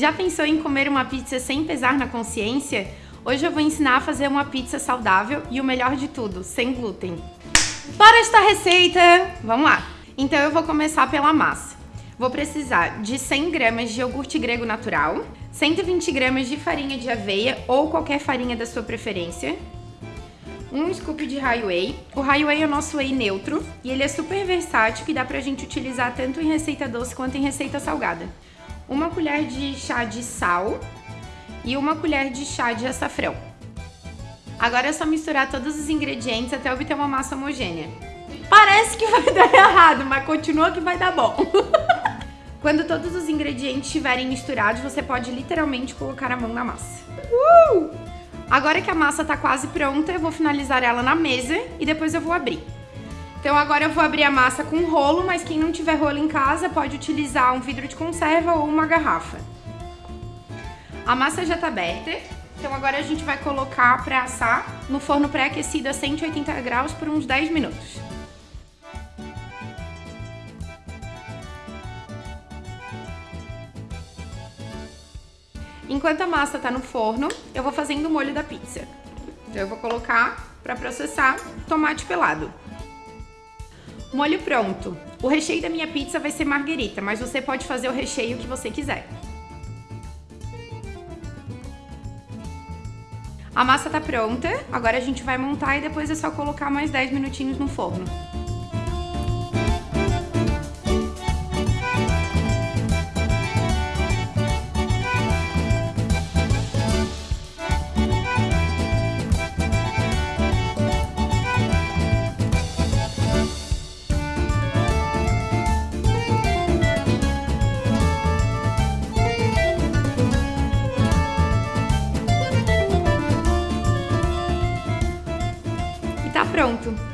Já pensou em comer uma pizza sem pesar na consciência? Hoje eu vou ensinar a fazer uma pizza saudável e o melhor de tudo, sem glúten. Para esta receita, vamos lá. Então eu vou começar pela massa. Vou precisar de 100 gramas de iogurte grego natural, 120 gramas de farinha de aveia ou qualquer farinha da sua preferência, um scoop de High Whey. O High Whey é o nosso whey neutro e ele é super versátil que dá pra gente utilizar tanto em receita doce quanto em receita salgada. Uma colher de chá de sal e uma colher de chá de açafrão. Agora é só misturar todos os ingredientes até obter uma massa homogênea. Parece que vai dar errado, mas continua que vai dar bom. Quando todos os ingredientes estiverem misturados, você pode literalmente colocar a mão na massa. Uh! Agora que a massa tá quase pronta, eu vou finalizar ela na mesa e depois eu vou abrir. Então agora eu vou abrir a massa com rolo, mas quem não tiver rolo em casa pode utilizar um vidro de conserva ou uma garrafa. A massa já tá aberta, então agora a gente vai colocar para assar no forno pré-aquecido a 180 graus por uns 10 minutos. Enquanto a massa tá no forno, eu vou fazendo o molho da pizza. Então eu vou colocar para processar tomate pelado. Molho pronto. O recheio da minha pizza vai ser marguerita, mas você pode fazer o recheio que você quiser. A massa tá pronta, agora a gente vai montar e depois é só colocar mais 10 minutinhos no forno.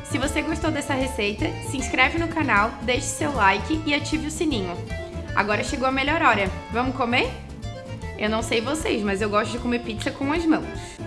Se você gostou dessa receita, se inscreve no canal, deixe seu like e ative o sininho. Agora chegou a melhor hora. Vamos comer? Eu não sei vocês, mas eu gosto de comer pizza com as mãos.